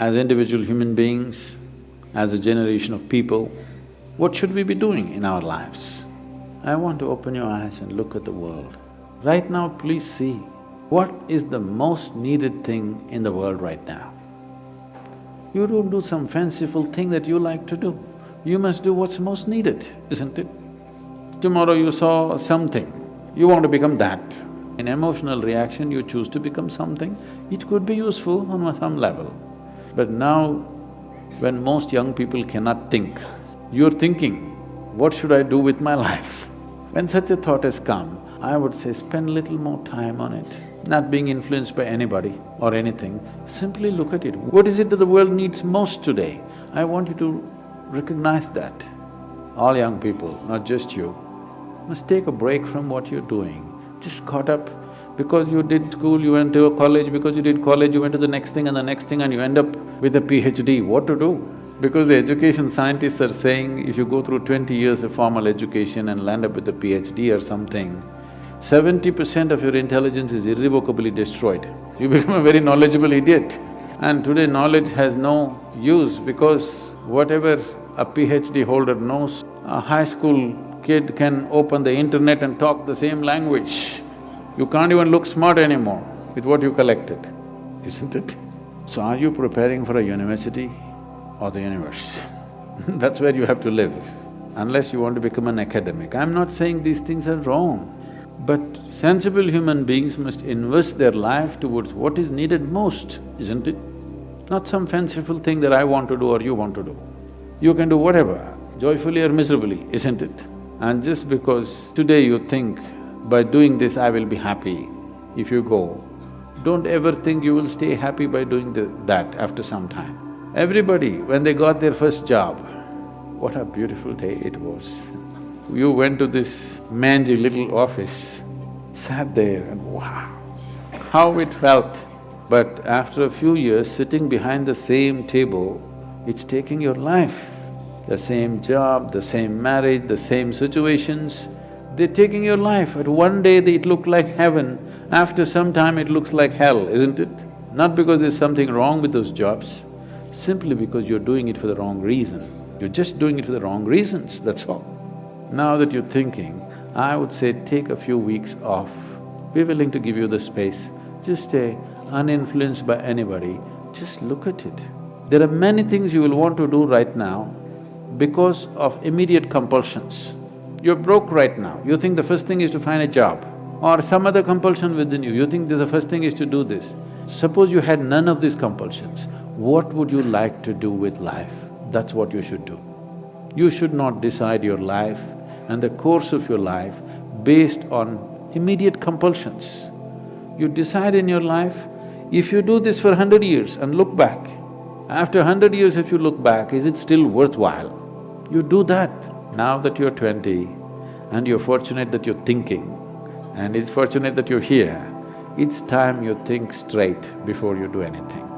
as individual human beings, as a generation of people, what should we be doing in our lives? I want to open your eyes and look at the world. Right now, please see, what is the most needed thing in the world right now? You don't do some fanciful thing that you like to do. You must do what's most needed, isn't it? Tomorrow you saw something, you want to become that. In emotional reaction, you choose to become something, it could be useful on some level. But now, when most young people cannot think, you're thinking, what should I do with my life? When such a thought has come, I would say spend little more time on it, not being influenced by anybody or anything, simply look at it. What is it that the world needs most today? I want you to recognize that. All young people, not just you, must take a break from what you're doing. Just caught up because you did school, you went to a college, because you did college, you went to the next thing and the next thing and you end up with a PhD, what to do? Because the education scientists are saying if you go through twenty years of formal education and land up with a PhD or something, seventy percent of your intelligence is irrevocably destroyed. You become a very knowledgeable idiot. And today knowledge has no use because whatever a PhD holder knows, a high school kid can open the internet and talk the same language. You can't even look smart anymore with what you collected, isn't it? So are you preparing for a university or the universe? That's where you have to live, unless you want to become an academic. I'm not saying these things are wrong, but sensible human beings must invest their life towards what is needed most, isn't it? Not some fanciful thing that I want to do or you want to do. You can do whatever, joyfully or miserably, isn't it? And just because today you think, by doing this I will be happy, if you go, don't ever think you will stay happy by doing the, that after some time. Everybody, when they got their first job, what a beautiful day it was. You went to this mangy little office, sat there and wow, how it felt. But after a few years, sitting behind the same table, it's taking your life. The same job, the same marriage, the same situations, they're taking your life. At one day it looked like heaven, after some time it looks like hell, isn't it? Not because there's something wrong with those jobs, simply because you're doing it for the wrong reason. You're just doing it for the wrong reasons, that's all. Now that you're thinking, I would say take a few weeks off. We're willing to give you the space. Just stay uninfluenced by anybody, just look at it. There are many things you will want to do right now because of immediate compulsions. You're broke right now, you think the first thing is to find a job or some other compulsion within you, you think the first thing is to do this. Suppose you had none of these compulsions, what would you like to do with life? That's what you should do. You should not decide your life and the course of your life based on immediate compulsions. You decide in your life, if you do this for hundred years and look back, after hundred years if you look back, is it still worthwhile? You do that. Now that you're twenty and you're fortunate that you're thinking and it's fortunate that you're here, it's time you think straight before you do anything.